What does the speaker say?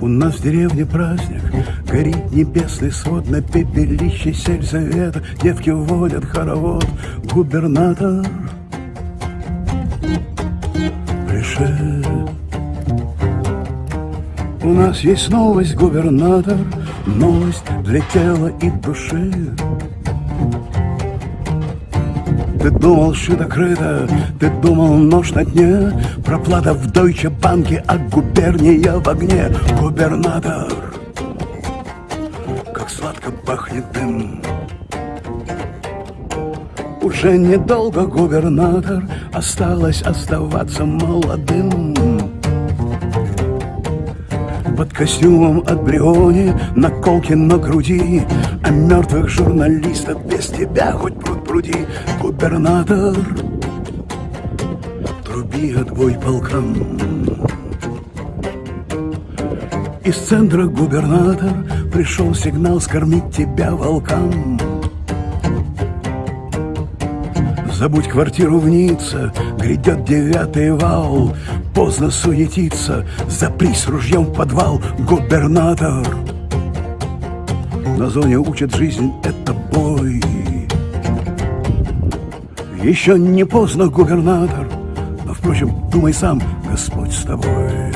У нас в деревне праздник, горит небесный свод На пепелище сельсовета девки водят хоровод Губернатор пришел. У нас есть новость, губернатор Новость для тела и души Ты думал, шито крыто, ты думал нож на дне? Проплата в Дойче банке, а губерния в огне. Губернатор, как сладко пахнет дым. Уже недолго губернатор Осталось оставаться молодым костюмом от Бриони Наколки на груди А мертвых журналистов без тебя хоть пруд пруди. Губернатор Труби отбой полкам Из центра губернатор Пришел сигнал скормить тебя волкам Забудь квартиру в Ницце, грядет девятый вал. Поздно суетиться, запрись ружьем в подвал Губернатор. На зоне учат жизнь, это бой. Еще не поздно, губернатор Но, впрочем, думай сам, Господь с тобой